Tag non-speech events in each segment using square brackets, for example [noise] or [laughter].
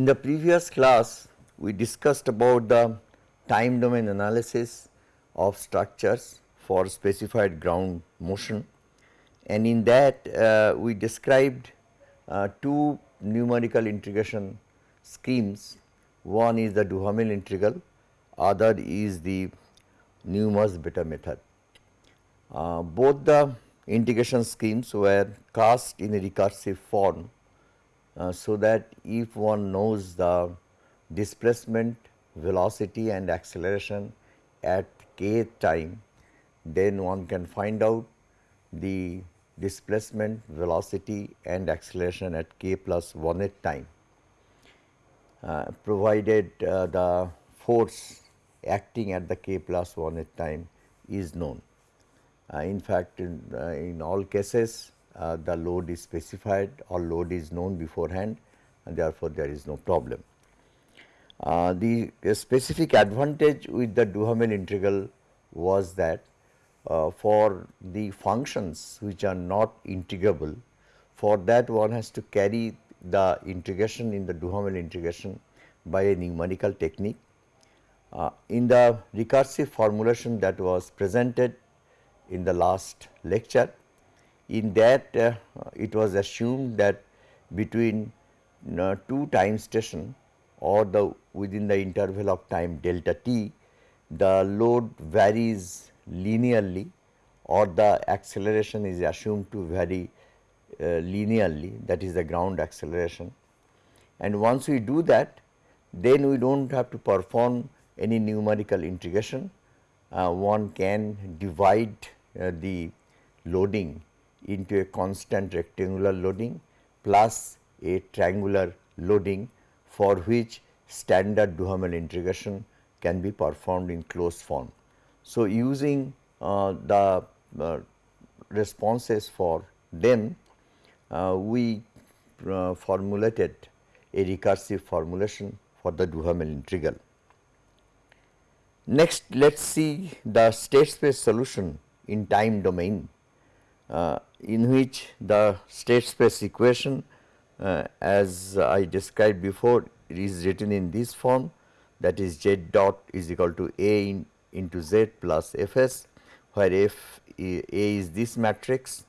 In the previous class, we discussed about the time domain analysis of structures for specified ground motion and in that uh, we described uh, two numerical integration schemes. One is the Duhamel integral, other is the Newmark-beta method. Uh, both the integration schemes were cast in a recursive form uh, so that if one knows the displacement, velocity and acceleration at k time, then one can find out the displacement, velocity and acceleration at k plus 1 at time, uh, provided uh, the force acting at the k plus 1 at time is known. Uh, in fact, in, uh, in all cases uh, the load is specified or load is known beforehand and therefore, there is no problem. Uh, the specific advantage with the Duhamel integral was that uh, for the functions which are not integrable, for that one has to carry the integration in the Duhamel integration by a numerical technique. Uh, in the recursive formulation that was presented in the last lecture, in that uh, it was assumed that between uh, two time station or the within the interval of time delta t, the load varies linearly or the acceleration is assumed to vary uh, linearly that is the ground acceleration. And once we do that then we do not have to perform any numerical integration. Uh, one can divide uh, the loading into a constant rectangular loading plus a triangular loading for which standard Duhamel integration can be performed in closed form. So, using uh, the uh, responses for them, uh, we uh, formulated a recursive formulation for the Duhamel integral. Next, let us see the state space solution in time domain uh, in which the state space equation uh, as I described before is written in this form that is z dot is equal to a in into Z plus Fs where F A is this matrix,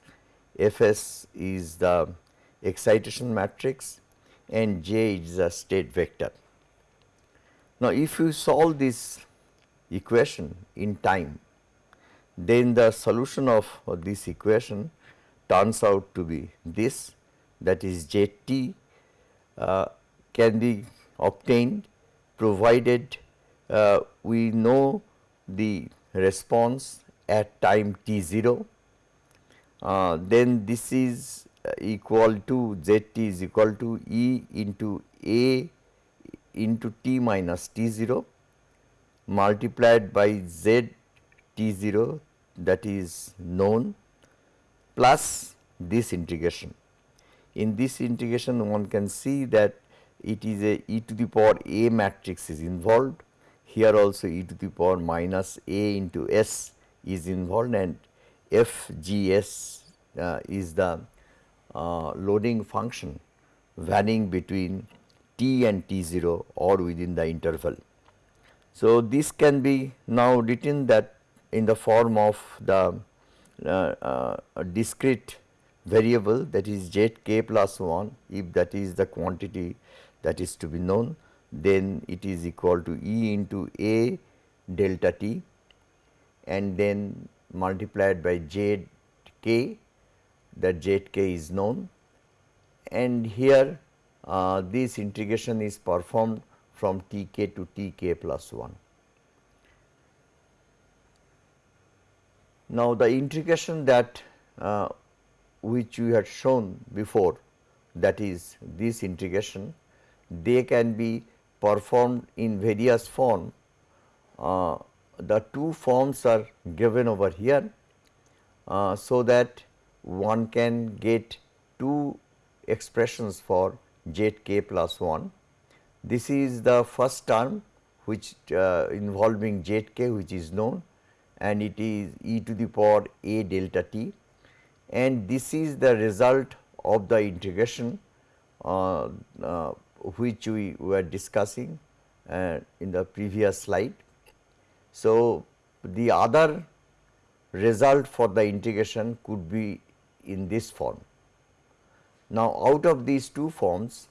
Fs is the excitation matrix and J is the state vector. Now, if you solve this equation in time, then the solution of this equation turns out to be this that is Zt uh, can be obtained provided uh, we know the response at time t 0, uh, then this is equal to z t is equal to E into A into t minus t 0 multiplied by z t 0 that is known plus this integration. In this integration one can see that it is a e to the power a matrix is involved here also e to the power minus a into s is involved and f g s uh, is the uh, loading function varying between t and t 0 or within the interval. So, this can be now written that in the form of the uh, uh discrete variable that is z k plus 1 if that is the quantity that is to be known then it is equal to E into A delta t and then multiplied by z k that z k is known and here uh, this integration is performed from t k to t k plus 1. Now, the integration that uh, which we had shown before that is this integration they can be performed in various form. Uh, the two forms are given over here, uh, so that one can get two expressions for z k plus 1. This is the first term which uh, involving z k which is known and it is e to the power a delta t and this is the result of the integration uh, uh, which we were discussing uh, in the previous slide. So, the other result for the integration could be in this form. Now, out of these two forms,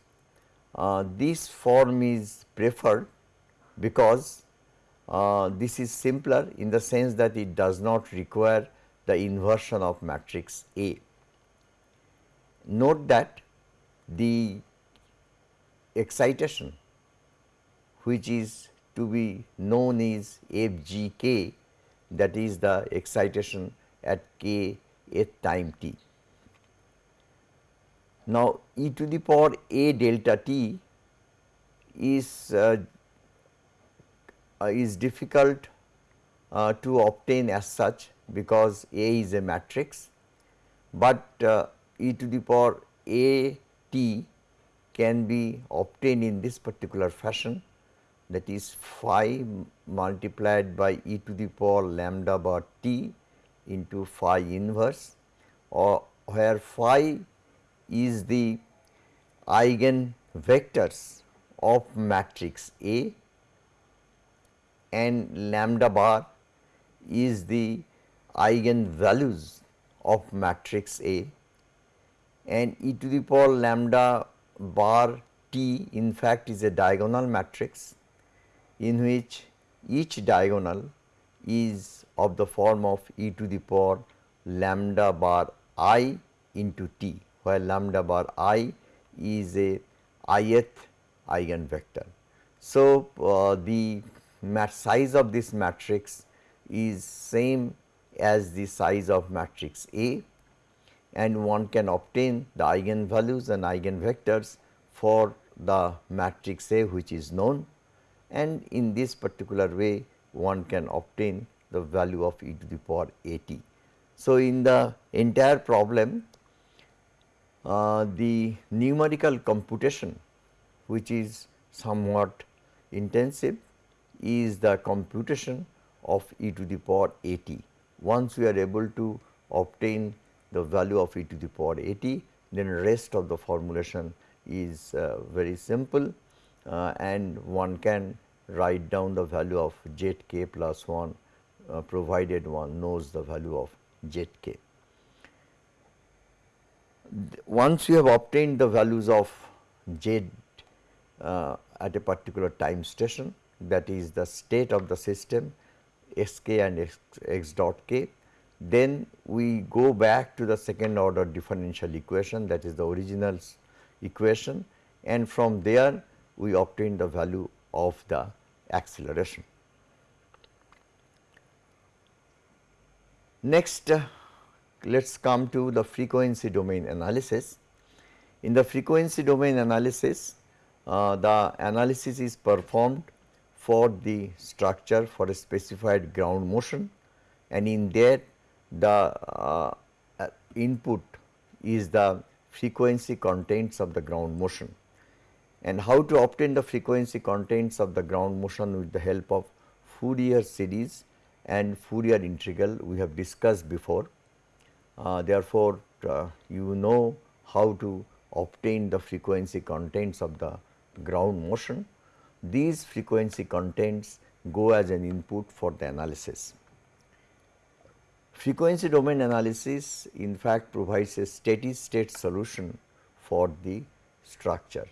uh, this form is preferred because uh, this is simpler in the sense that it does not require the inversion of matrix A. Note that the excitation which is to be known is FGK that is the excitation at k th time t. Now, e to the power a delta t is uh, is difficult uh, to obtain as such because A is a matrix, but uh, e to the power a t can be obtained in this particular fashion that is phi multiplied by e to the power lambda bar t into phi inverse or where phi is the eigen vectors of matrix A and lambda bar is the eigen values of matrix A and e to the power lambda bar t in fact is a diagonal matrix in which each diagonal is of the form of e to the power lambda bar i into t where lambda bar i is a ith eigenvector. So, uh, the size of this matrix is same as the size of matrix A and one can obtain the eigenvalues and eigenvectors for the matrix A which is known and in this particular way one can obtain the value of e to the power a t. So, in the entire problem uh, the numerical computation which is somewhat intensive is the computation of e to the power a t. Once we are able to obtain the value of e to the power a t, then rest of the formulation is uh, very simple uh, and one can write down the value of z k plus 1 uh, provided one knows the value of z k once you have obtained the values of z uh, at a particular time station that is the state of the system s k and x, x dot k, then we go back to the second order differential equation that is the original equation and from there we obtain the value of the acceleration. Next uh, let us come to the frequency domain analysis. In the frequency domain analysis, uh, the analysis is performed for the structure for a specified ground motion and in that the uh, uh, input is the frequency contents of the ground motion. And how to obtain the frequency contents of the ground motion with the help of Fourier series and Fourier integral we have discussed before. Uh, therefore, uh, you know how to obtain the frequency contents of the ground motion. These frequency contents go as an input for the analysis. Frequency domain analysis in fact provides a steady state solution for the structure.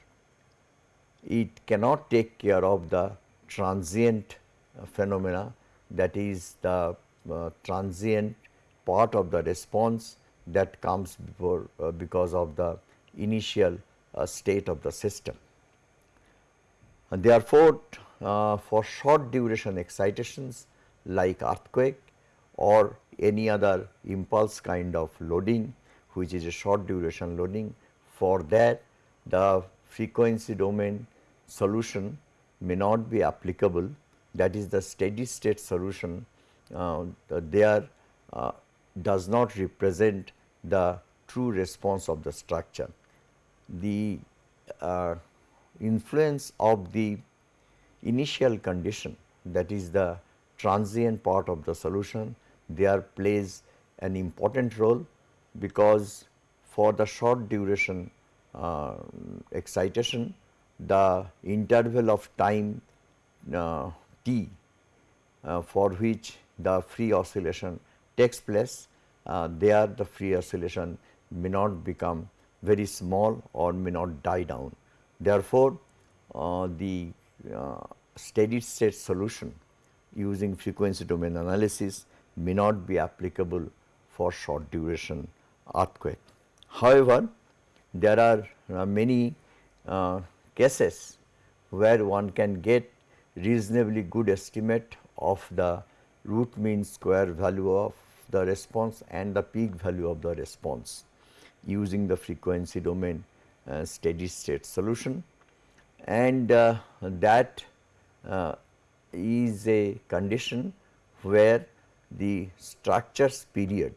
It cannot take care of the transient uh, phenomena that is the uh, transient part of the response that comes before uh, because of the initial uh, state of the system. And therefore, uh, for short duration excitations like earthquake or any other impulse kind of loading which is a short duration loading for that the frequency domain solution may not be applicable that is the steady state solution uh, there uh, does not represent the true response of the structure. The uh, influence of the initial condition that is the transient part of the solution there plays an important role because for the short duration uh, excitation the interval of time uh, t uh, for which the free oscillation takes place, uh, there the free oscillation may not become very small or may not die down. Therefore, uh, the uh, steady state solution using frequency domain analysis may not be applicable for short duration earthquake. However, there are uh, many uh, cases where one can get reasonably good estimate of the root mean square value of the response and the peak value of the response using the frequency domain steady state solution and uh, that uh, is a condition where the structures period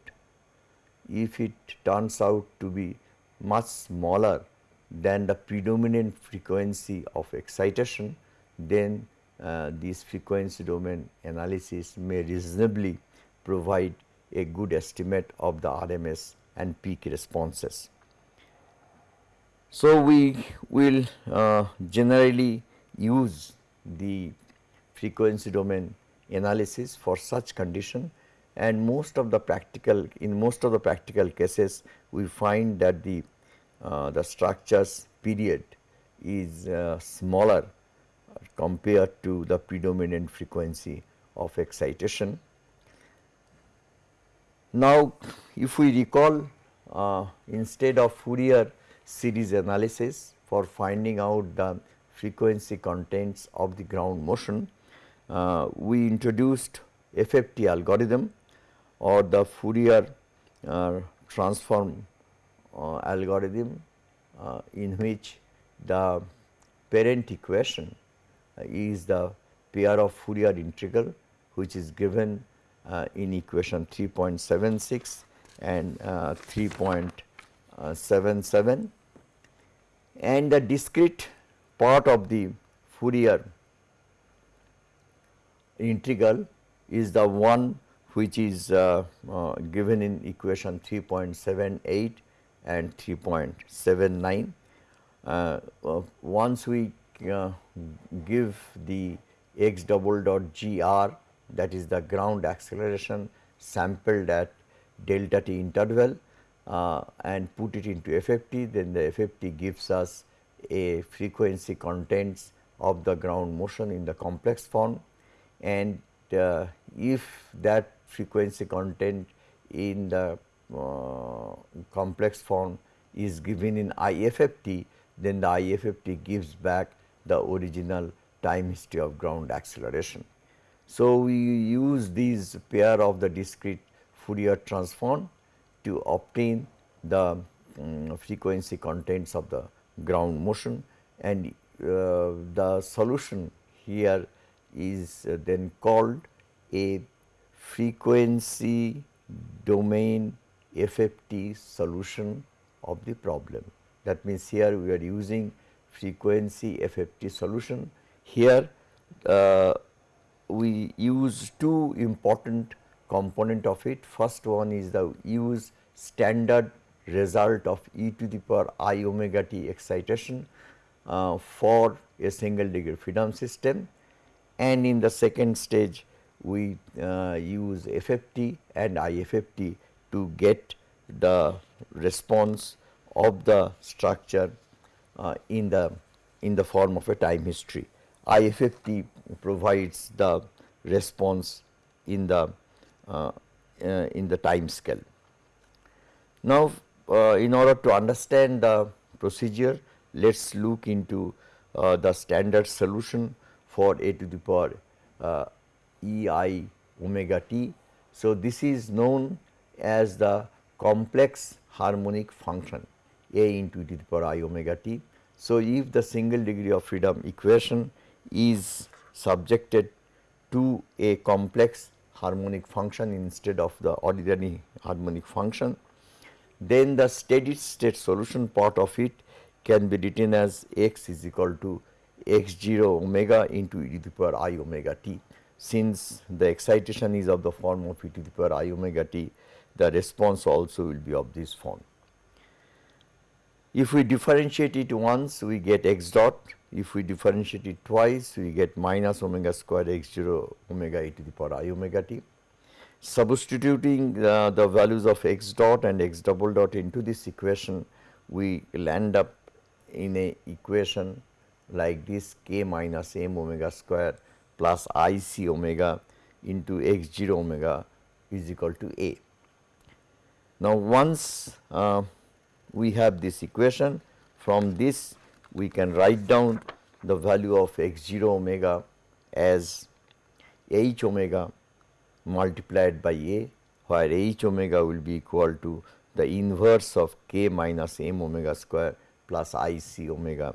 if it turns out to be much smaller than the predominant frequency of excitation, then uh, this frequency domain analysis may reasonably provide a good estimate of the RMS and peak responses. So, we will uh, generally use the frequency domain analysis for such condition and most of the practical in most of the practical cases we find that the uh, the structures period is uh, smaller compared to the predominant frequency of excitation. Now, if we recall uh, instead of Fourier series analysis for finding out the frequency contents of the ground motion, uh, we introduced FFT algorithm or the Fourier uh, transform uh, algorithm uh, in which the parent equation uh, is the pair of Fourier integral which is given uh, in equation 3.76 and 3.77 and the discrete part of the Fourier integral is the one which is uh, uh, given in equation 3.78 and 3.79. Uh, uh, once we uh, give the x double dot gr that is the ground acceleration sampled at delta t interval uh, and put it into FFT then the FFT gives us a frequency contents of the ground motion in the complex form. And uh, if that frequency content in the uh, complex form is given in IFFT, then the IFFT gives back the original time history of ground acceleration. So, we use these pair of the discrete Fourier transform to obtain the um, frequency contents of the ground motion and uh, the solution here is uh, then called a frequency domain FFT solution of the problem. That means, here we are using frequency FFT solution. Here uh, we use two important component of it. First one is the use standard result of e to the power i omega t excitation uh, for a single degree freedom system and in the second stage we uh, use FFT and IFFT to get the response of the structure uh, in the in the form of a time history. IFFT provides the response in the in the time scale. Now, uh, in order to understand the procedure, let us look into uh, the standard solution for a to the power uh, e i omega t. So, this is known as the complex harmonic function a into e to the power i omega t. So, if the single degree of freedom equation is subjected to a complex harmonic function instead of the ordinary harmonic function, then the steady state solution part of it can be written as x is equal to x 0 omega into e to the power i omega t since the excitation is of the form of e to the power i omega t, the response also will be of this form. If we differentiate it once, we get x dot if we differentiate it twice we get minus omega square x 0 omega e to the power i omega t. Substituting uh, the values of x dot and x double dot into this equation we land up in a equation like this k minus m omega square plus i c omega into x 0 omega is equal to a. Now, once uh, we have this equation from this we can write down the value of x 0 omega as h omega multiplied by a where h omega will be equal to the inverse of k minus m omega square plus i c omega.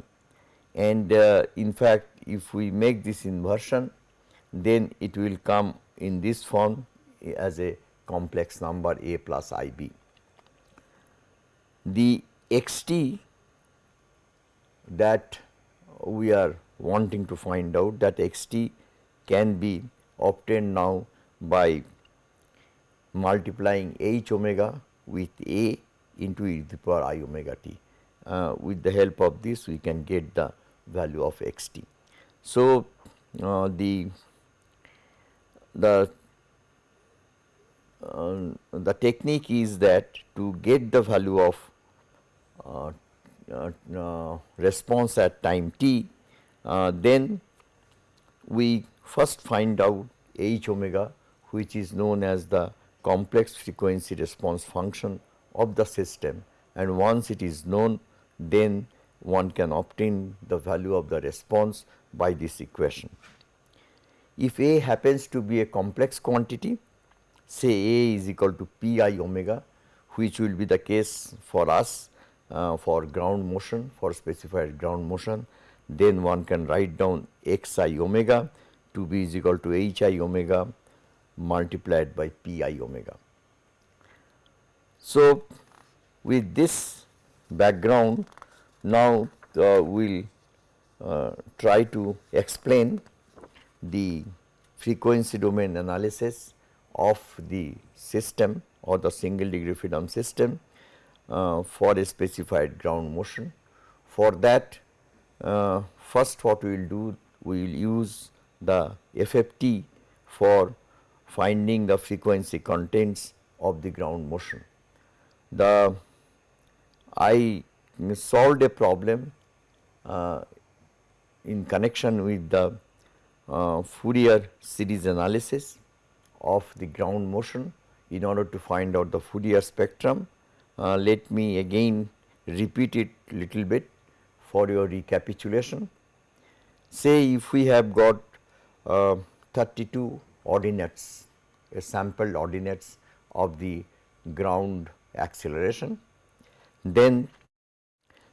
And uh, in fact, if we make this inversion then it will come in this form as a complex number a plus i b. The x t that we are wanting to find out that x t can be obtained now by multiplying h omega with a into e to the power i omega t. Uh, with the help of this we can get the value of x t. So, uh, the the uh, the technique is that to get the value of uh, response at time t, uh, then we first find out h omega which is known as the complex frequency response function of the system and once it is known then one can obtain the value of the response by this equation. If A happens to be a complex quantity say A is equal to P i omega which will be the case for us uh, for ground motion for specified ground motion then one can write down x i omega to be is equal to h i omega multiplied by p i omega. So, with this background now uh, we will uh, try to explain the frequency domain analysis of the system or the single degree freedom system uh, for a specified ground motion. For that uh, first what we will do we will use the FFT for finding the frequency contents of the ground motion. The I solved a problem uh, in connection with the uh, Fourier series analysis of the ground motion in order to find out the Fourier spectrum uh, let me again repeat it little bit for your recapitulation. Say if we have got uh, 32 ordinates, a sampled ordinates of the ground acceleration, then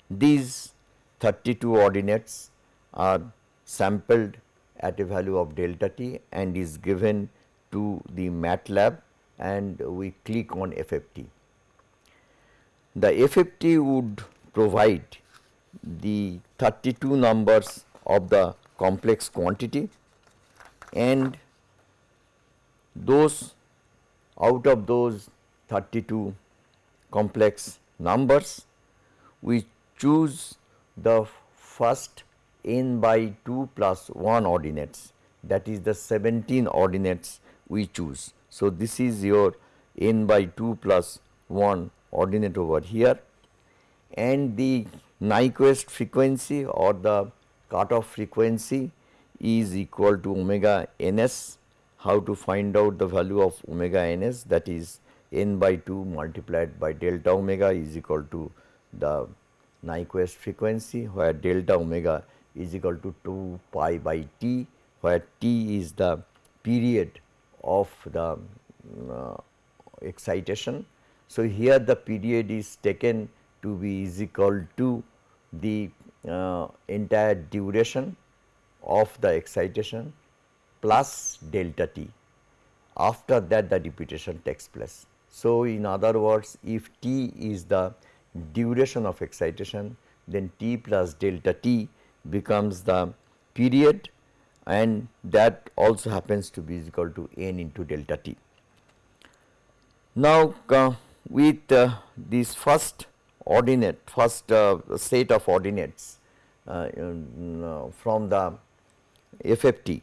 these 32 ordinates are sampled at a value of delta t and is given to the MATLAB and we click on FFT the FFT would provide the 32 numbers of the complex quantity and those out of those 32 complex numbers we choose the first n by 2 plus 1 ordinates that is the 17 ordinates we choose. So, this is your n by 2 plus 1 ordinate over here. And the Nyquist frequency or the cutoff frequency is equal to omega ns. How to find out the value of omega ns? That is n by 2 multiplied by delta omega is equal to the Nyquist frequency where delta omega is equal to 2 pi by t where t is the period of the uh, excitation so, here the period is taken to be is equal to the uh, entire duration of the excitation plus delta t. After that the repetition takes place. So, in other words if t is the duration of excitation then t plus delta t becomes the period and that also happens to be equal to n into delta t. Now, uh, with uh, first ordinate first uh, set of ordinates uh, uh, from the FFT,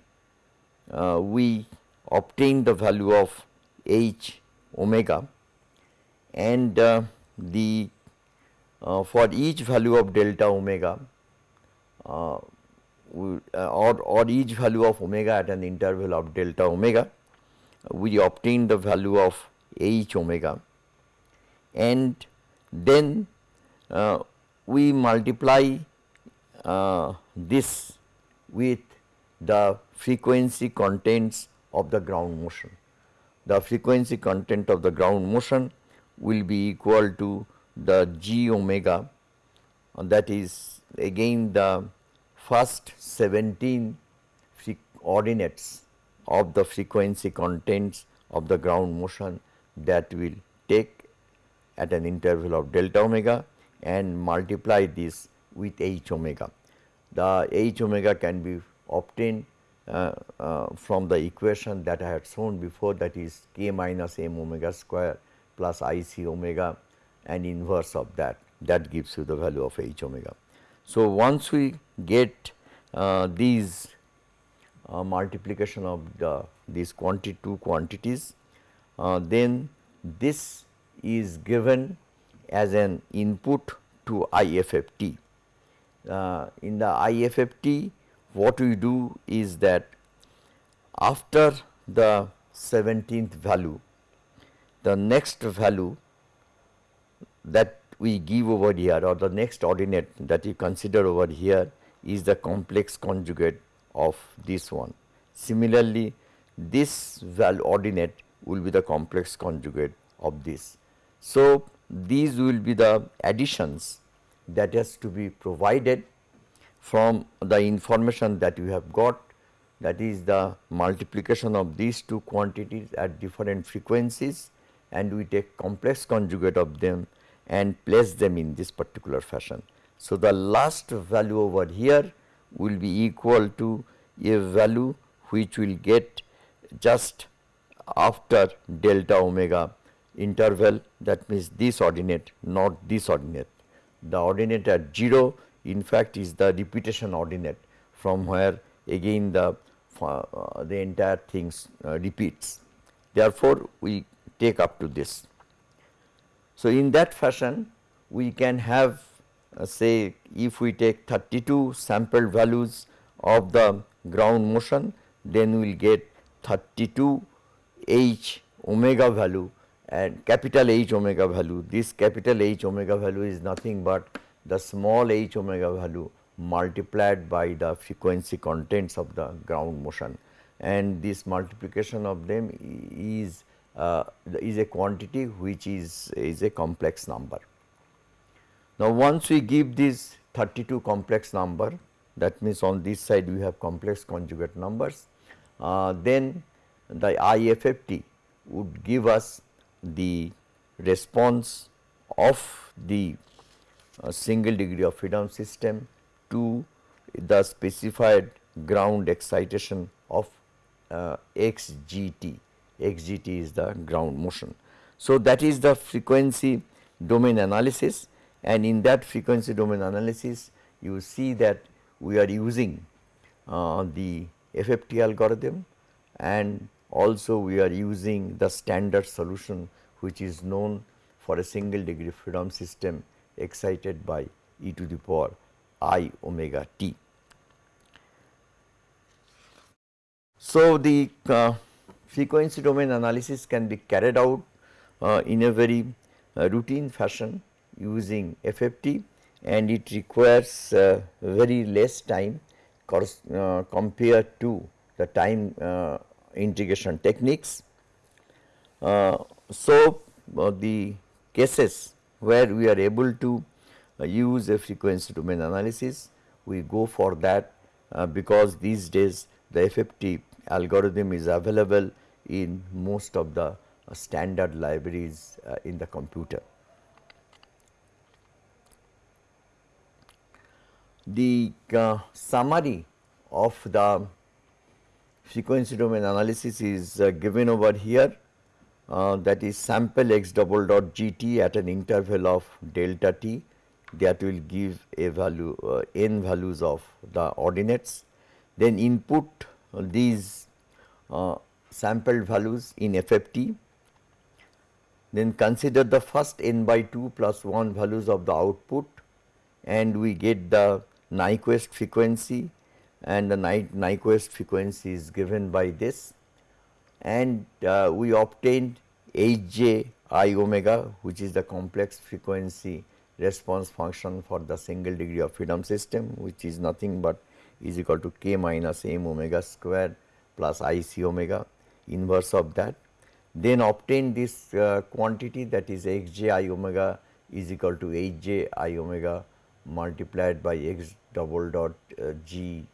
uh, we obtain the value of h omega and uh, the for each value of delta omega or, or each value of omega at an interval of delta omega we obtain the value of h omega and then uh, we multiply uh, this with the frequency contents of the ground motion. The frequency content of the ground motion will be equal to the g omega and that is again the first 17 ordinates of the frequency contents of the ground motion that will take at an interval of delta omega and multiply this with h omega. The h omega can be obtained uh, uh, from the equation that I had shown before that is k minus m omega square plus i c omega and inverse of that that gives you the value of h omega. So, once we get uh, these uh, multiplication of the these two quantities uh, then this is given as an input to IFFT. Uh, in the IFFT what we do is that after the 17th value the next value that we give over here or the next ordinate that you consider over here is the complex conjugate of this one. Similarly, this ordinate will be the complex conjugate of this. So, these will be the additions that has to be provided from the information that you have got that is the multiplication of these two quantities at different frequencies and we take complex conjugate of them and place them in this particular fashion. So, the last value over here will be equal to a value which will get just after delta omega interval that means this ordinate not this ordinate. The ordinate at 0 in fact is the repetition ordinate from where again the uh, the entire things uh, repeats. Therefore, we take up to this. So, in that fashion we can have uh, say if we take 32 sample values of the ground motion then we will get 32 h omega value and capital H omega value. This capital H omega value is nothing but the small h omega value multiplied by the frequency contents of the ground motion and this multiplication of them is uh, is a quantity which is is a complex number. Now, once we give this 32 complex number that means on this side we have complex conjugate numbers uh, then the IFFT would give us the response of the uh, single degree of freedom system to the specified ground excitation of uh, xgt, xgt is the ground motion. So, that is the frequency domain analysis and in that frequency domain analysis you see that we are using uh, the FFT algorithm and also we are using the standard solution which is known for a single degree freedom system excited by e to the power i omega t. So, the uh, frequency domain analysis can be carried out uh, in a very uh, routine fashion using FFT and it requires uh, very less time uh, compared to the time uh, integration techniques. so, the cases where we are able to use a frequency domain analysis, we go for that because these days the FFT algorithm is available in most of the uh, standard libraries uh, in the computer. The uh, summary of the frequency domain analysis is uh, given over here uh, that is sample x double dot g t at an interval of delta t that will give a value uh, n values of the ordinates. Then input these uh, sampled values in FFT. Then consider the first n by 2 plus 1 values of the output and we get the Nyquist frequency and the Nyquist frequency is given by this and uh, we obtained Hj i omega which is the complex frequency response function for the single degree of freedom system which is nothing but is equal to k minus m omega square plus i c omega inverse of that. Then obtain this uh, quantity that is x j i omega is equal to h j i omega multiplied by x double dot uh, g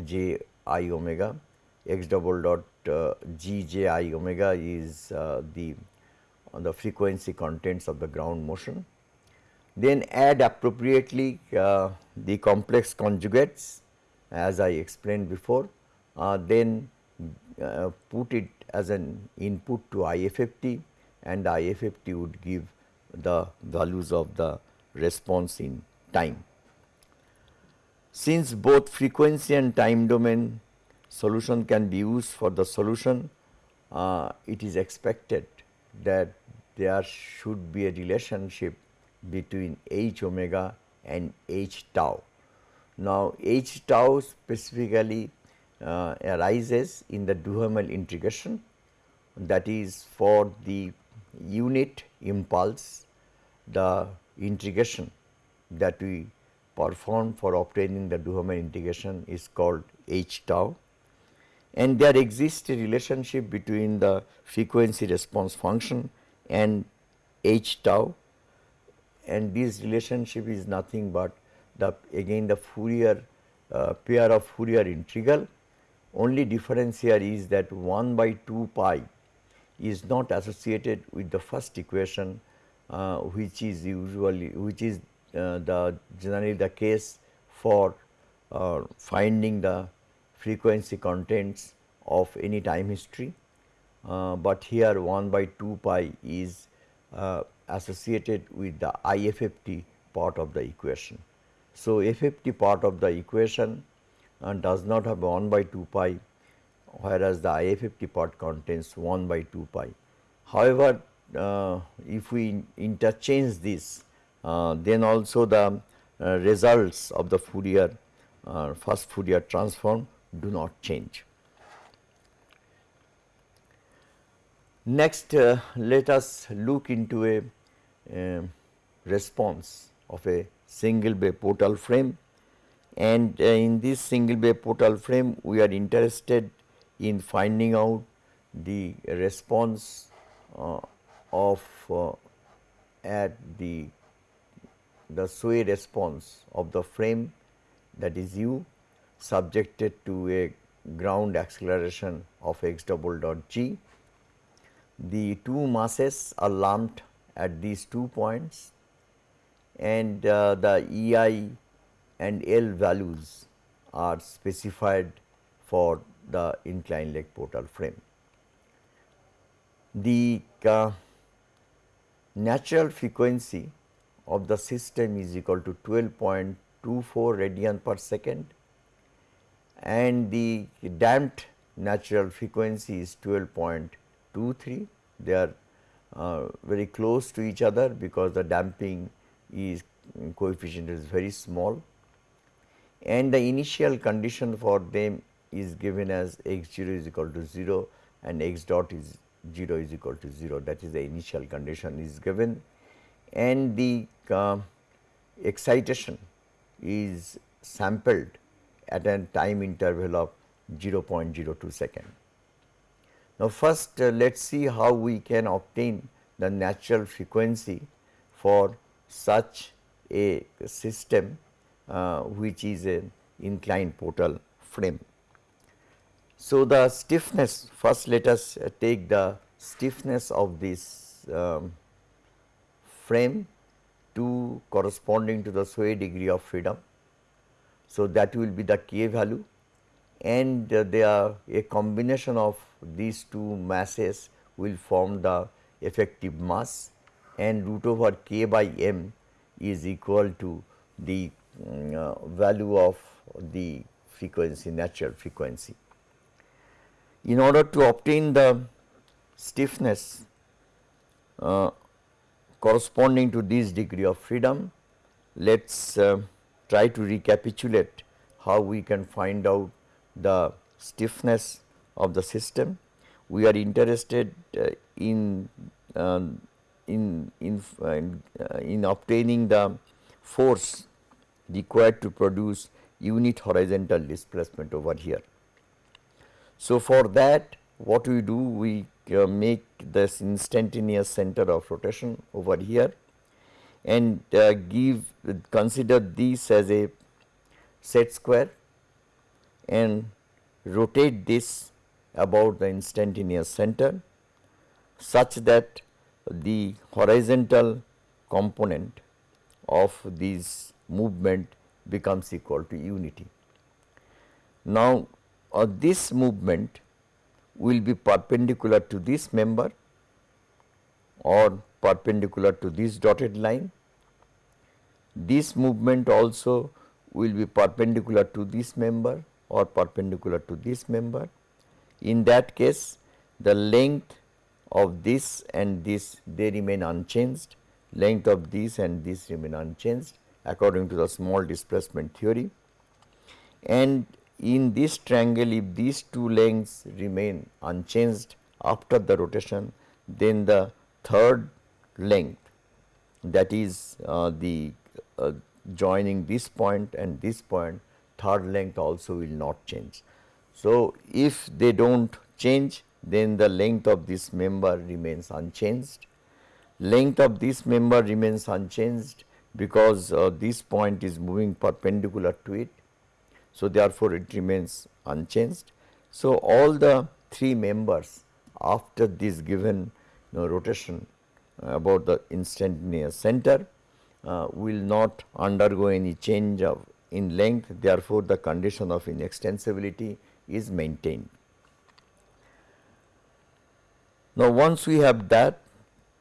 j i omega x double dot uh, g j i omega is uh, the the frequency contents of the ground motion then add appropriately uh, the complex conjugates as I explained before, uh, then uh, put it as an input to IFFT and IFFT would give the values of the response in time. Since both frequency and time domain solution can be used for the solution, uh, it is expected that there should be a relationship between h omega and h tau. Now, h tau specifically uh, arises in the Duhamel integration that is for the unit impulse the integration that we perform for obtaining the Duhamel integration is called h tau and there exists a relationship between the frequency response function and h tau and this relationship is nothing but the again the Fourier uh, pair of Fourier integral. Only difference here is that 1 by 2 pi is not associated with the first equation uh, which is usually which is the generally the case for uh, finding the frequency contents of any time history, uh, but here 1 by 2 pi is uh, associated with the IFFT part of the equation. So, FFT part of the equation uh, does not have 1 by 2 pi whereas the IFFT part contains 1 by 2 pi. However, uh, if we interchange this uh, then also the uh, results of the Fourier uh, fast Fourier transform do not change. Next, uh, let us look into a uh, response of a single bay portal frame and uh, in this single bay portal frame we are interested in finding out the response uh, of uh, at the the sway response of the frame that is u subjected to a ground acceleration of x double dot g. The two masses are lumped at these two points and uh, the EI and L values are specified for the inclined leg portal frame. The uh, natural frequency of the system is equal to 12.24 radian per second and the damped natural frequency is 12.23. They are uh, very close to each other because the damping is coefficient is very small. And the initial condition for them is given as x 0 is equal to 0 and x dot is 0 is equal to 0 that is the initial condition is given and the uh, excitation is sampled at a time interval of 0.02 second. Now, first uh, let us see how we can obtain the natural frequency for such a system uh, which is an inclined portal frame. So, the stiffness first let us uh, take the stiffness of this um, frame 2 corresponding to the sway degree of freedom. So, that will be the k value and uh, they are a combination of these two masses will form the effective mass and root over k by m is equal to the um, uh, value of the frequency natural frequency. In order to obtain the stiffness uh, corresponding to this degree of freedom, let us uh, try to recapitulate how we can find out the stiffness of the system. We are interested uh, in, um, in, in, uh, in obtaining the force required to produce unit horizontal displacement over here. So, for that what we do we uh, make this instantaneous center of rotation over here and uh, give consider this as a set square and rotate this about the instantaneous center such that the horizontal component of this movement becomes equal to unity. Now, uh, this movement will be perpendicular to this member or perpendicular to this dotted line. This movement also will be perpendicular to this member or perpendicular to this member. In that case, the length of this and this they remain unchanged, length of this and this remain unchanged according to the small displacement theory. And in this triangle if these two lengths remain unchanged after the rotation then the third length that is uh, the uh, joining this point and this point third length also will not change. So, if they do not change then the length of this member remains unchanged. Length of this member remains unchanged because uh, this point is moving perpendicular to it. So, therefore, it remains unchanged. So, all the three members after this given you know, rotation uh, about the instantaneous center uh, will not undergo any change of in length therefore, the condition of inextensibility is maintained. Now, once we have that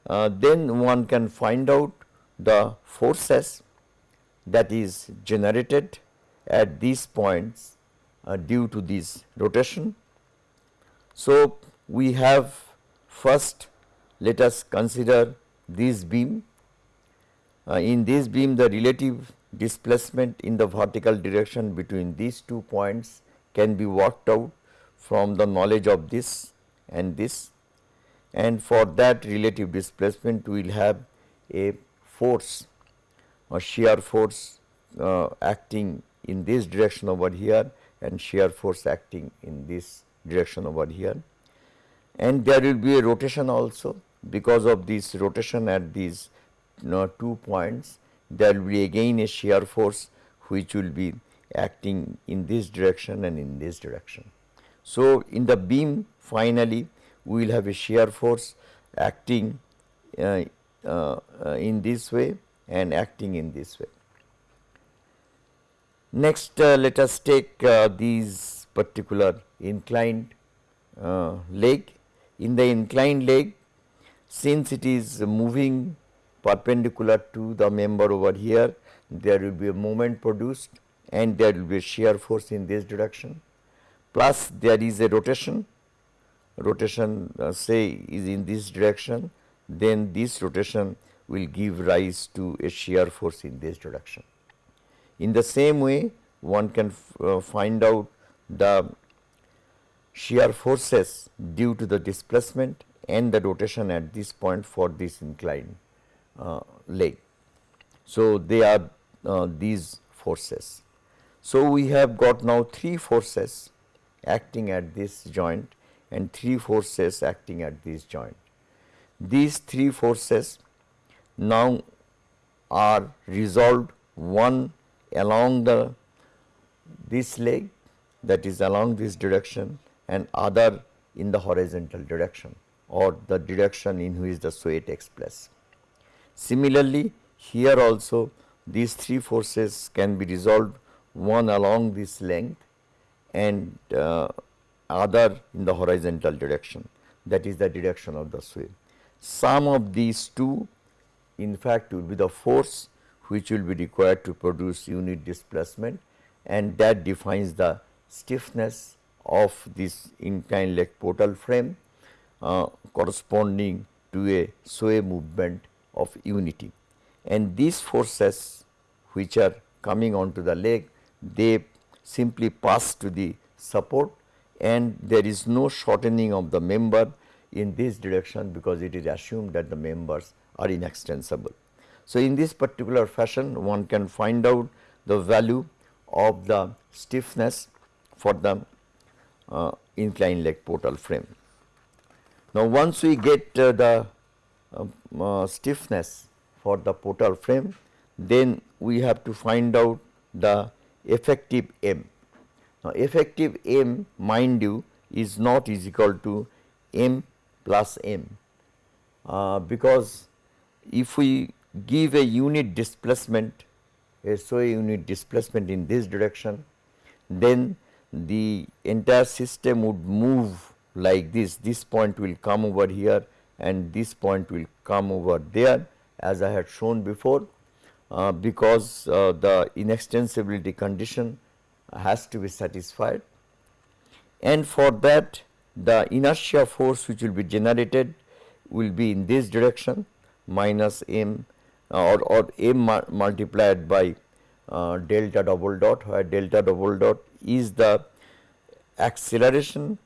uh, then one can find out the forces that is generated at these points uh, due to this rotation. So, we have first let us consider this beam. Uh, in this beam the relative displacement in the vertical direction between these two points can be worked out from the knowledge of this and this and for that relative displacement we will have a force or shear force uh, acting in this direction over here and shear force acting in this direction over here. And there will be a rotation also because of this rotation at these you know, two points there will be again a shear force which will be acting in this direction and in this direction. So, in the beam finally we will have a shear force acting uh, uh, uh, in this way and acting in this way. Next uh, let us take uh, these particular inclined uh, leg. In the inclined leg since it is moving perpendicular to the member over here there will be a moment produced and there will be a shear force in this direction plus there is a rotation rotation uh, say is in this direction then this rotation will give rise to a shear force in this direction. In the same way one can uh, find out the shear forces due to the displacement and the rotation at this point for this inclined uh, leg. So, they are uh, these forces. So, we have got now three forces acting at this joint and three forces acting at this joint. These three forces now are resolved one along the this leg that is along this direction and other in the horizontal direction or the direction in which the sway takes place. Similarly, here also these three forces can be resolved one along this length and uh, other in the horizontal direction that is the direction of the sway. Sum of these two in fact will be the force which will be required to produce unit displacement and that defines the stiffness of this inclined leg portal frame uh, corresponding to a sway movement of unity. And these forces which are coming onto the leg, they simply pass to the support and there is no shortening of the member in this direction because it is assumed that the members are inextensible. So, in this particular fashion one can find out the value of the stiffness for the uh, inclined leg portal frame. Now, once we get uh, the uh, stiffness for the portal frame, then we have to find out the effective M. Now, effective M mind you is not is equal to M plus M, uh, because if we give a unit displacement a sway unit displacement in this direction, then the entire system would move like this, this point will come over here and this point will come over there as I had shown before uh, because uh, the inextensibility condition has to be satisfied. And for that the inertia force which will be generated will be in this direction minus m or, or m multiplied by uh, delta double dot where delta double dot is the acceleration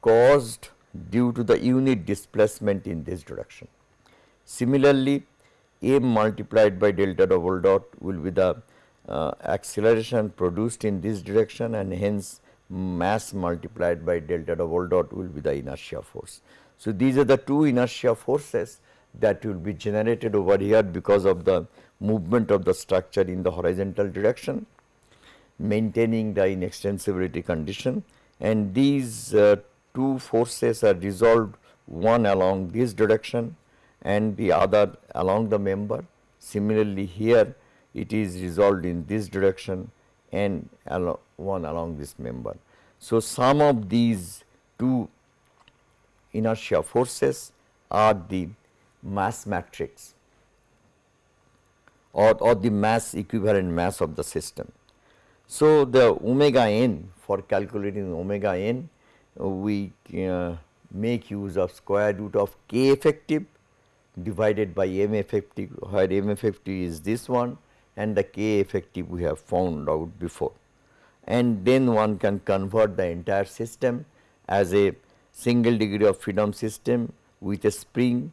caused due to the unit displacement in this direction. Similarly, m multiplied by delta double dot will be the uh, acceleration produced in this direction and hence mass multiplied by delta double dot will be the inertia force. So, these are the two inertia forces that will be generated over here because of the movement of the structure in the horizontal direction maintaining the inextensibility condition and these uh, two forces are resolved one along this direction and the other along the member. Similarly, here it is resolved in this direction and along one along this member. So, sum of these two inertia forces are the mass matrix or, or the mass equivalent mass of the system. So, the omega n for calculating omega n we uh, make use of square root of k effective divided by m effective where m effective is this one and the k effective we have found out before. And then one can convert the entire system as a single degree of freedom system with a spring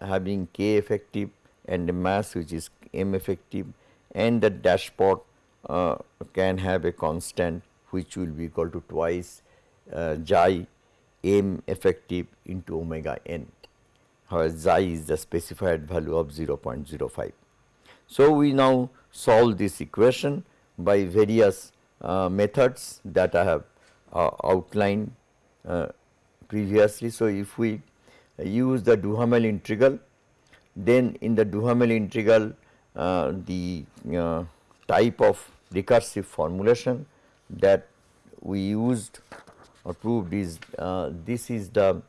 having k effective and a mass which is m effective and the dashpot uh, can have a constant which will be equal to twice uh, xi m effective into omega n where xi is the specified value of 0.05. So, we now solve this equation by various uh, methods that I have uh, outlined uh, previously. So, if we use the Duhamel integral, then in the Duhamel integral uh, the uh, type of recursive formulation that we used or proved is uh, this is the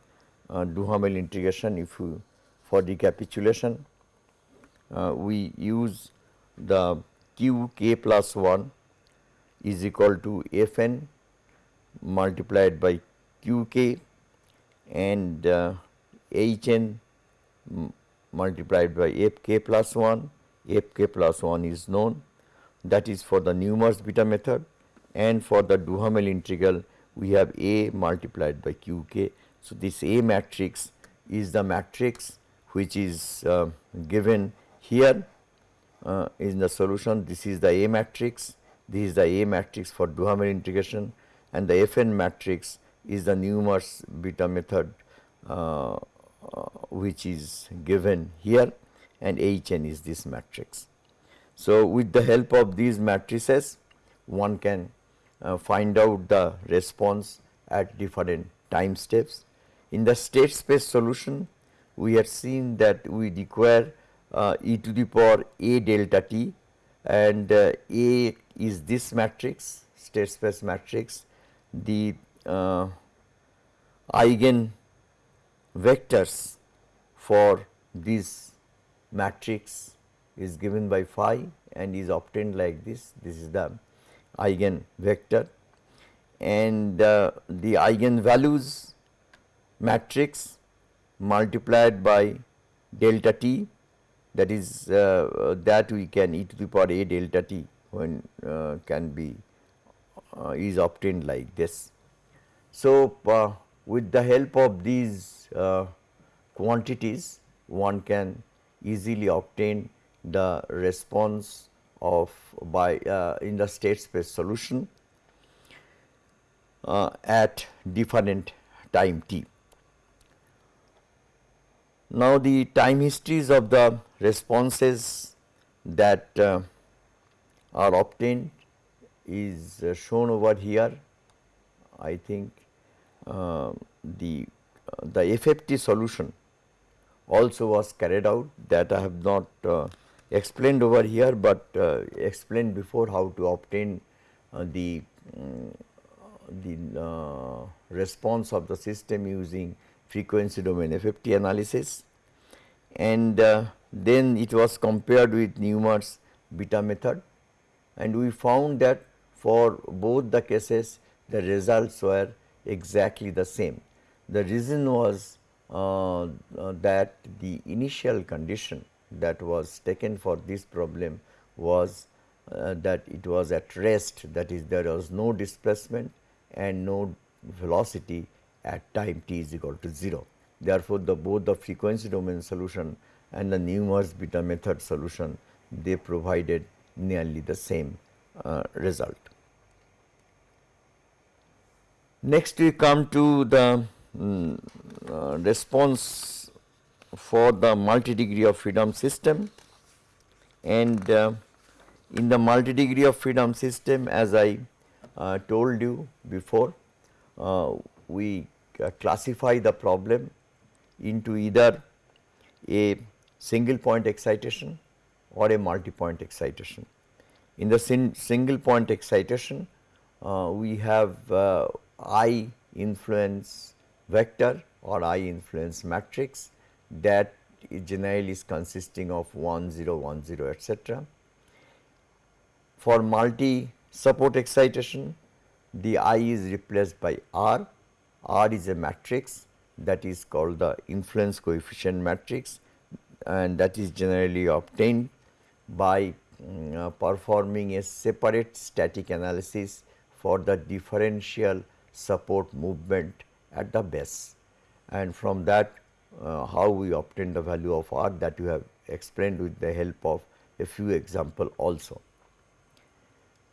uh, Duhamel integration. If you for recapitulation uh, we use the q k plus 1 is equal to f n multiplied by q k and uh, h n multiplied by f k plus 1 f k plus 1 is known. That is for the Newmark's beta method. And for the Duhamel integral we have A multiplied by q k. So, this A matrix is the matrix which is uh, given here uh, in the solution. This is the A matrix. This is the A matrix for Duhamel integration. And the Fn matrix is the Newmark's beta method uh which is given here and Hn is this matrix. So, with the help of these matrices one can uh, find out the response at different time steps. In the state space solution we have seen that we require uh, e to the power a delta t and uh, a is this matrix state space matrix the uh, eigen vectors for this matrix is given by phi and is obtained like this. This is the eigen vector and uh, the eigen values matrix multiplied by delta t that is uh, that we can e to the power a delta t when uh, can be uh, is obtained like this. So, uh, with the help of these uh, quantities one can easily obtain the response of by uh, in the state space solution uh, at different time t. Now, the time histories of the responses that uh, are obtained is uh, shown over here. I think the uh, the FFT solution also was carried out that I have not uh, explained over here, but uh, explained before how to obtain uh, the um, the response of the system using frequency domain FFT analysis. And then it was compared with Newmark's beta method. And we found that for both the cases the results were exactly the same. The reason was uh, uh, that the initial condition that was taken for this problem was uh, that it was at rest that is there was no displacement and no velocity at time t is equal to 0. Therefore, the both the frequency domain solution and the Newmark's beta method solution they provided nearly the same uh, result. Next we come to the um, uh, response for the multi degree of freedom system and uh, in the multi degree of freedom system as I uh, told you before uh, we uh, classify the problem into either a single point excitation or a multi point excitation. In the single point excitation uh, we have I influence vector or I influence matrix that generally is consisting of 1 0 1 0 etc. For multi support excitation the I is replaced by R, R is a matrix that is called the influence coefficient matrix and that is generally obtained by um, uh, performing a separate static analysis for the differential support movement at the base and from that uh, how we obtain the value of r that you have explained with the help of a few example also.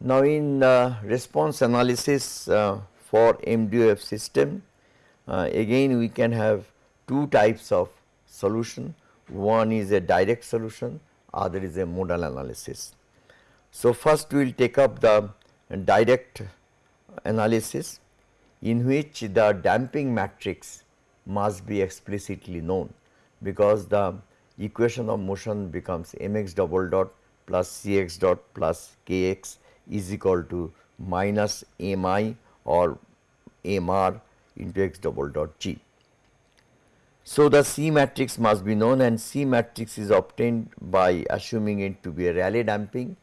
Now, in uh, response analysis uh, for MDOF system uh, again we can have two types of solution one is a direct solution other is a modal analysis. So, first we will take up the direct analysis in which the damping matrix must be explicitly known because the equation of motion becomes mx double dot plus cx dot plus kx is equal to minus mi or mr into x double dot g. So, the C matrix must be known and C matrix is obtained by assuming it to be a Rayleigh damping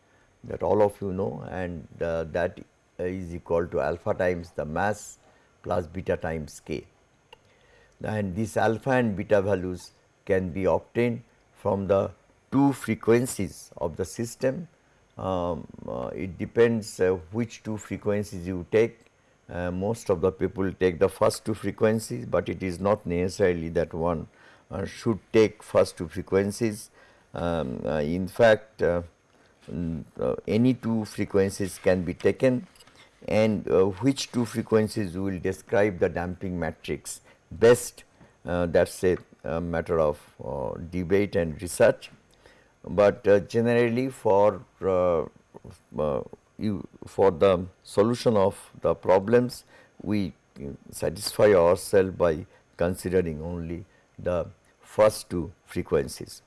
that all of you know and uh, that is equal to alpha times the mass plus beta times k. And these alpha and beta values can be obtained from the two frequencies of the system. Um, uh, it depends uh, which two frequencies you take. Uh, most of the people take the first two frequencies, but it is not necessarily that one uh, should take first two frequencies. Um, uh, in fact, uh, any two frequencies can be taken and uh, which two frequencies will describe the damping matrix best uh, that is a, a, matter of uh, debate and research. But uh, generally for uh, uh, you for the solution of the problems we satisfy ourselves by considering only the first two frequencies.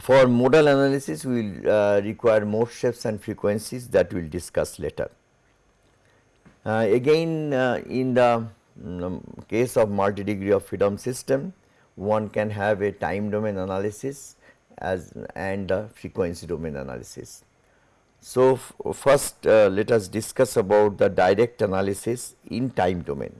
For modal analysis, we will uh, require more shapes and frequencies that we will discuss later. Uh, again, uh, in the um, case of multi degree of freedom system, one can have a time domain analysis as and frequency domain analysis. So, first uh, let us discuss about the direct analysis in time domain.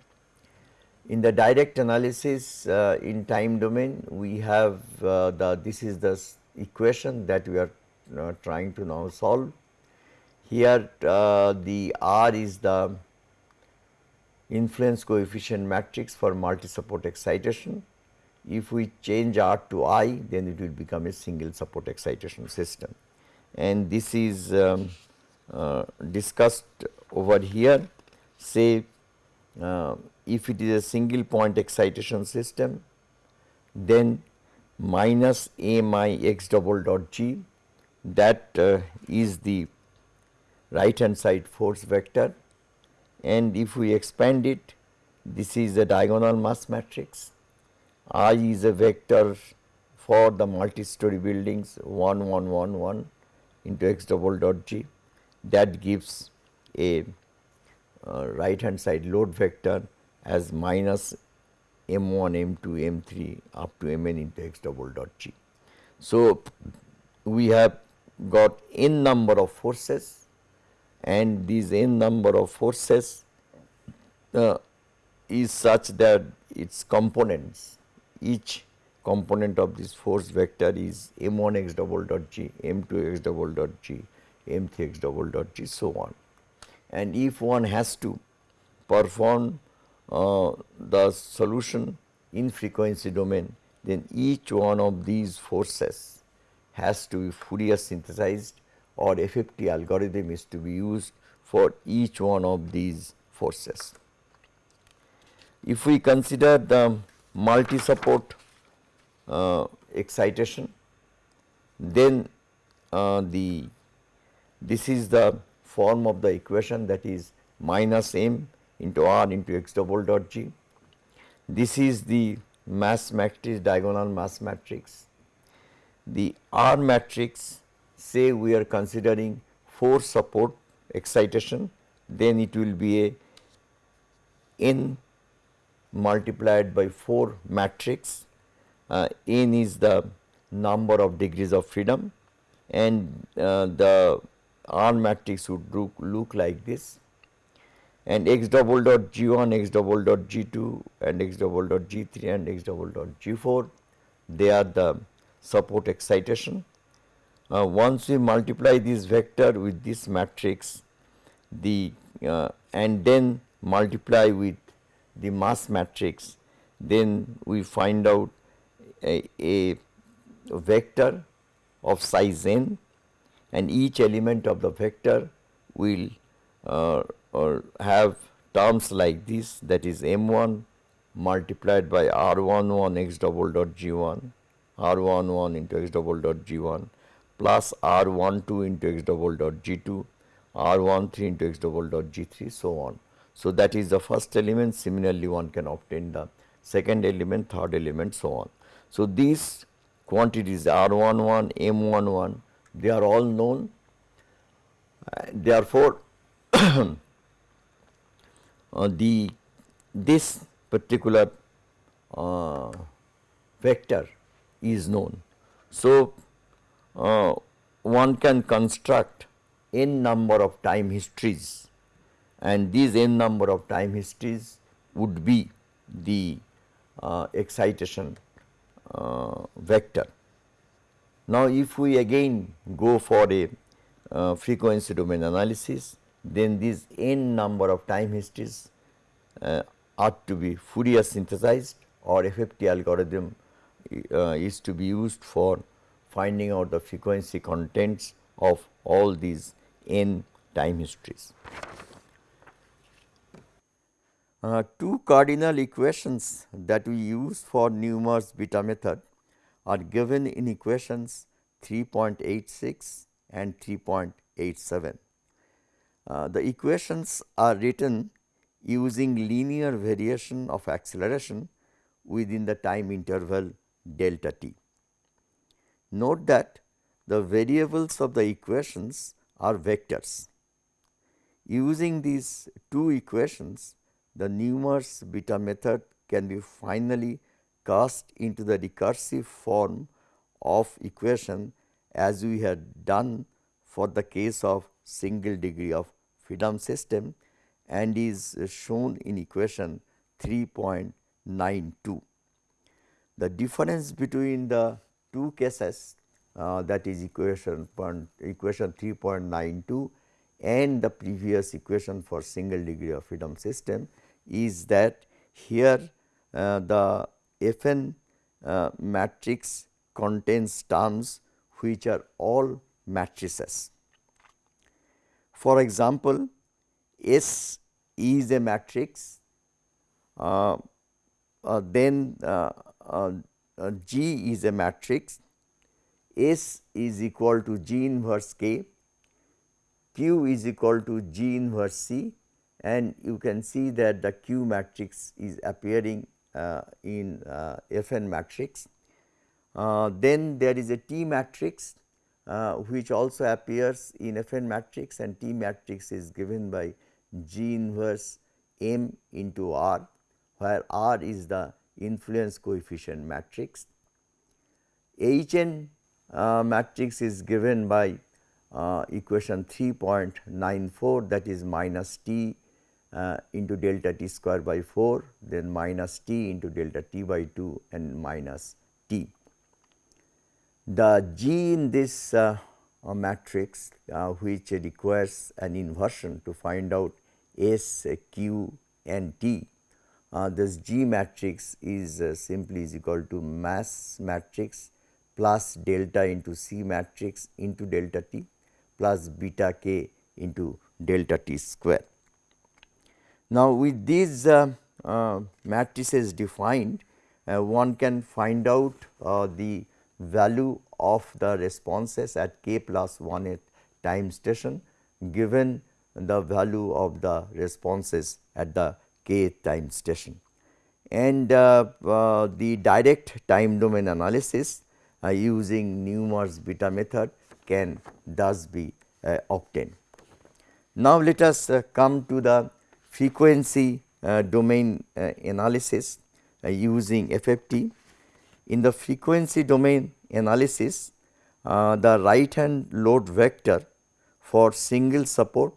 In the direct analysis uh, in time domain, we have uh, the this is the equation that we are uh, trying to now solve. Here uh, the R is the influence coefficient matrix for multi-support excitation. If we change R to I, then it will become a single support excitation system. And this is um, uh, discussed over here, say uh, if it is a single point excitation system, then minus a my x double dot g. That uh, is the right hand side force vector. And if we expand it this is a diagonal mass matrix. I is a vector for the multi-story buildings 1 1 1 1 into x double dot g. That gives a uh, right hand side load vector as minus m 1 m 2 m 3 up to m n into x double dot g. So, we have got n number of forces and these n number of forces uh, is such that its components each component of this force vector is m1 x double dot g, m2 x double dot g, m3 x double dot g so on. And if one has to perform uh, the solution in frequency domain, then each one of these forces has to be Fourier synthesized or FFT algorithm is to be used for each one of these forces. If we consider the multi support uh, excitation, then uh, the this is the form of the equation that is minus m into r into x double dot g. This is the mass matrix diagonal mass matrix. The R matrix say we are considering force support excitation, then it will be a n multiplied by 4 matrix. Uh, n is the number of degrees of freedom and uh, the R matrix would look, look like this and x double dot g 1, x double dot g 2 and x double dot g 3 and x double dot g 4 they are the support excitation. Uh, once we multiply this vector with this matrix the uh, and then multiply with the mass matrix then we find out a, a vector of size n and each element of the vector will uh, or have terms like this that is m 1 multiplied by r 1 1 x double dot g 1 r 1 1 into x double dot g 1 plus r 1 2 into x double dot g 2, r 1 3 into x double dot g 3 so on. So, that is the first element similarly one can obtain the second element, third element so on. So, these quantities r 1 1, m 1 1 they are all known uh, therefore, [clears throat] uh, the this particular uh, vector is known. So, uh, one can construct n number of time histories and these n number of time histories would be the uh, excitation uh, vector. Now, if we again go for a uh, frequency domain analysis, then these n number of time histories uh, are to be Fourier synthesized or FFT algorithm uh, is to be used for finding out the frequency contents of all these n time histories. Uh, two cardinal equations that we use for Newmark's beta method are given in equations 3.86 and 3.87. Uh, the equations are written using linear variation of acceleration within the time interval delta t. Note that the variables of the equations are vectors. Using these two equations, the Newmark's beta method can be finally cast into the recursive form of equation as we had done for the case of single degree of freedom system and is shown in equation 3.92. The difference between the two cases uh, that is equation equation 3.92 and the previous equation for single degree of freedom system is that here uh, the Fn uh, matrix contains terms which are all matrices. For example, S is a matrix, uh, uh, then uh, uh, uh, G is a matrix, S is equal to G inverse K, Q is equal to G inverse C. And you can see that the Q matrix is appearing in Fn matrix. then there is a T matrix. uh, which also appears in Fn matrix and T matrix is given by G inverse M into R, where R is the influence coefficient matrix. Hn uh, matrix is given by uh, equation 3.94 that is minus T uh, into delta T square by 4, then minus T into delta T by 2 and minus T. The G in this uh, uh, matrix uh, which requires an inversion to find out S, Q and T. Uh, this G matrix is uh, simply is equal to mass matrix plus delta into C matrix into delta T plus beta k into delta T square. Now, with these matrices defined, one can find out the value of the responses at k plus 1 at time station given the value of the responses at the k time station. And uh, uh, the direct time domain analysis uh, using Newmark's beta method can thus be uh, obtained. Now, let us uh, come to the frequency uh, domain analysis using FFT in the frequency domain analysis, uh, the right hand load vector for single support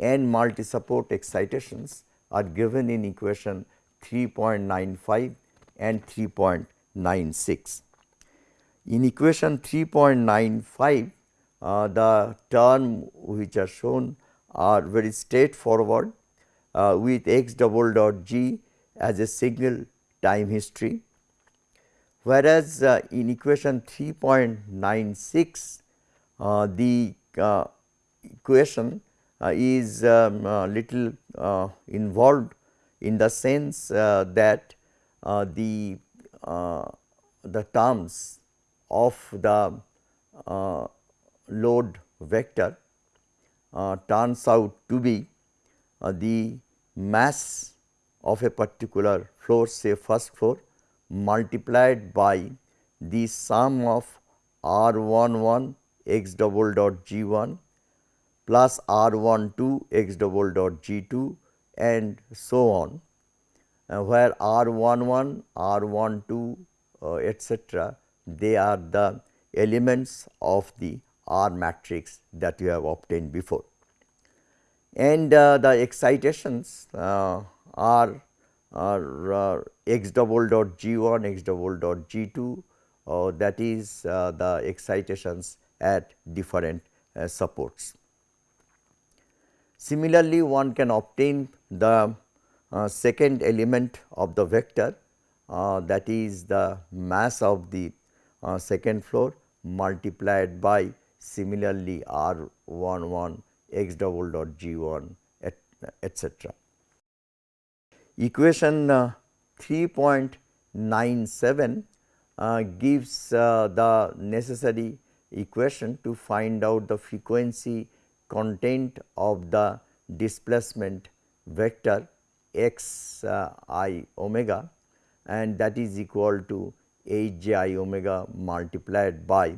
and multi support excitations are given in equation 3.95 and 3.96. In equation 3.95, uh, the term which are shown are very straightforward uh, with x double dot g as a signal time history whereas uh, in equation 3.96 uh, the uh, equation uh, is um, little uh, involved in the sense uh, that the the terms of the load vector turns out to be the mass of a particular floor say first floor multiplied by the sum of r 1 1 x double dot g 1 plus r 1 2 x double dot g 2 and so on uh, where r 1 1 r 1 2 uh, etcetera they are the elements of the R matrix that you have obtained before. And uh, the excitations uh, are are uh, x double dot g 1 x double dot g 2 uh, that is uh, the excitations at different uh, supports. Similarly, one can obtain the uh, second element of the vector that is the mass of the second floor multiplied by similarly r 1 1 x double dot g 1 etcetera. Equation uh, 3.97 uh, gives uh, the necessary equation to find out the frequency content of the displacement vector x uh, i omega and that is equal to h j i omega multiplied by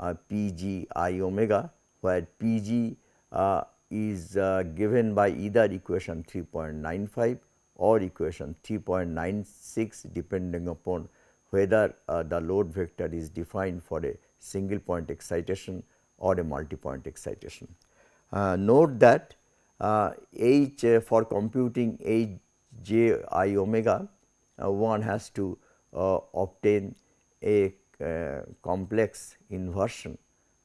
uh, p g i omega where p g uh, is given by either equation 3.95 or equation 3.96 depending upon whether uh, the load vector is defined for a single point excitation or a multi point excitation. Uh, note that uh, H uh, for computing H j i omega uh, one has to uh, obtain a complex inversion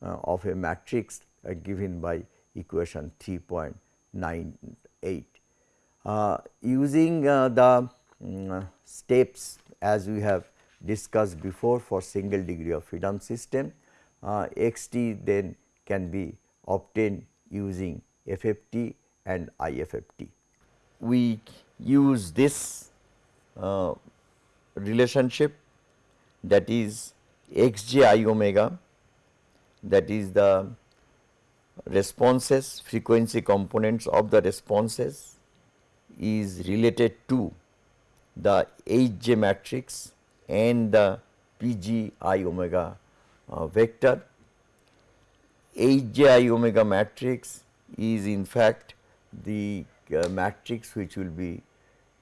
of a matrix given by equation 3.98. using the um, steps as we have discussed before for single degree of freedom system, uh, x t then can be obtained using FFT and IFFT. We use this uh, relationship that is x j i omega that is the responses frequency components of the responses is related to the H j matrix and the P g i omega uh, vector. H j i omega matrix is in fact the uh, matrix which will be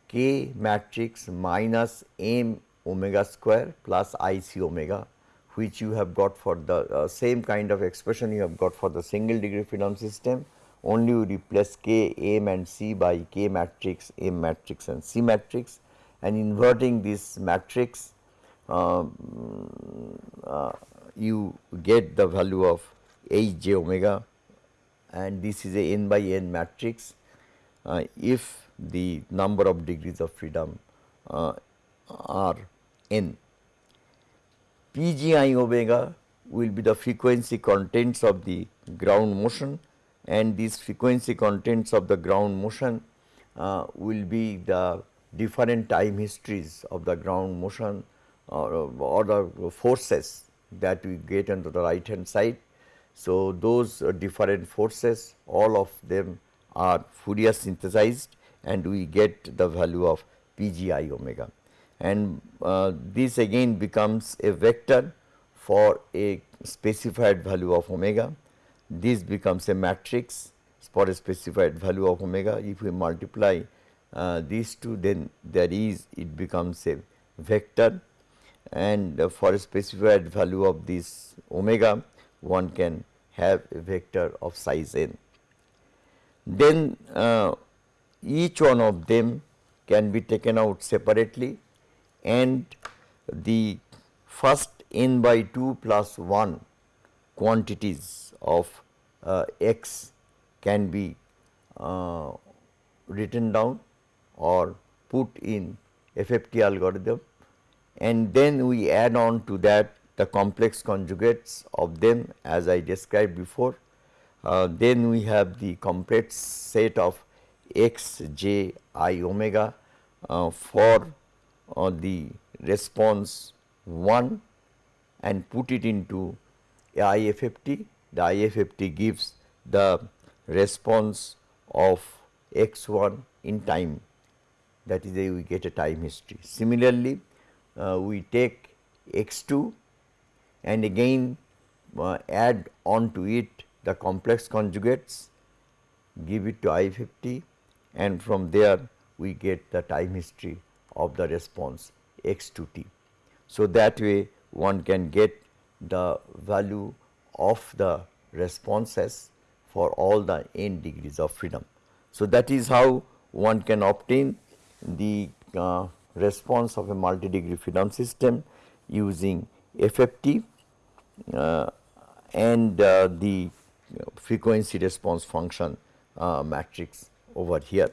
K matrix minus m omega square plus I c omega which you have got for the uh, same kind of expression you have got for the single degree freedom system only you replace K, M and C by K matrix, M matrix and C matrix. And inverting this matrix um, uh, you get the value of H j omega. And this is a n by n matrix. Uh, if the number of degrees of freedom uh, are n. P g i omega will be the frequency contents of the ground motion and these frequency contents of the ground motion uh, will be the different time histories of the ground motion or, or the forces that we get on the right hand side. So, those different forces all of them are Fourier synthesized and we get the value of P g i omega and uh, this again becomes a vector for a specified value of omega. This becomes a matrix for a specified value of omega. If we multiply uh, these two then there is it becomes a vector and uh, for a specified value of this omega one can have a vector of size n. Then uh, each one of them can be taken out separately and the first n by 2 plus 1 quantities of uh, x can be uh, written down or put in FFT algorithm and then we add on to that the complex conjugates of them as I described before. Uh, then we have the complete set of x j i omega uh, for uh, the response 1 and put it into IFFT. The IFFT gives the response of x 1 in time that is we get a time history. Similarly, uh, we take x 2 and again uh, add on to it the complex conjugates, give it to IFFT and from there we get the time history of the response x 2 t. So, that way one can get the value of the responses for all the n degrees of freedom. So, that is how one can obtain the uh, response of a multi degree freedom system using FFT uh, and uh, the frequency response function uh, matrix over here.